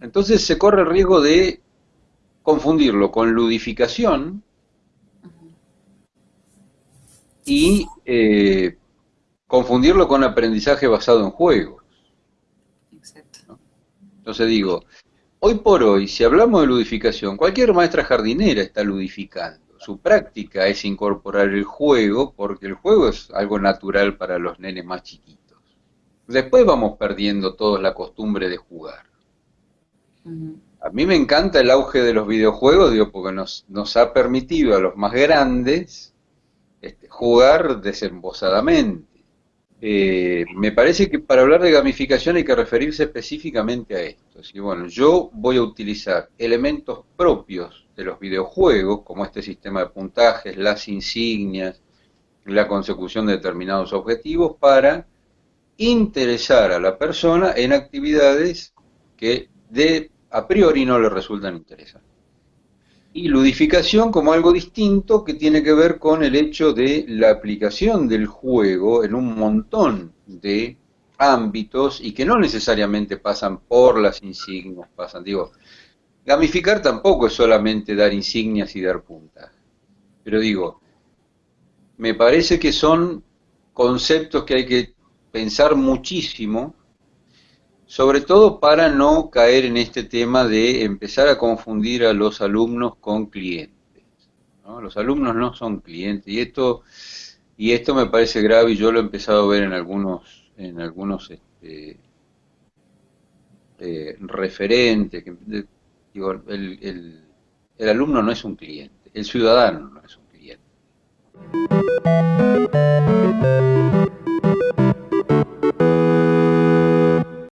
Entonces se corre el riesgo de confundirlo con ludificación y eh, confundirlo con aprendizaje basado en juegos. Exacto. Entonces digo, hoy por hoy, si hablamos de ludificación, cualquier maestra jardinera está ludificando. Su práctica es incorporar el juego, porque el juego es algo natural para los nenes más chiquitos. Después vamos perdiendo toda la costumbre de jugar. A mí me encanta el auge de los videojuegos, digo, porque nos, nos ha permitido a los más grandes este, jugar desembosadamente. Eh, me parece que para hablar de gamificación hay que referirse específicamente a esto. Así, bueno, yo voy a utilizar elementos propios de los videojuegos, como este sistema de puntajes, las insignias, la consecución de determinados objetivos, para interesar a la persona en actividades que de a priori no le resultan interesantes. Y ludificación como algo distinto que tiene que ver con el hecho de la aplicación del juego en un montón de ámbitos y que no necesariamente pasan por las insignias, pasan, digo, gamificar tampoco es solamente dar insignias y dar puntas, pero digo, me parece que son conceptos que hay que pensar muchísimo sobre todo para no caer en este tema de empezar a confundir a los alumnos con clientes. Los alumnos no son clientes y esto y esto me parece grave y yo lo he empezado a ver en algunos en algunos este, eh, referentes. Que, digo, el, el alumno no es un cliente, el ciudadano no es un cliente.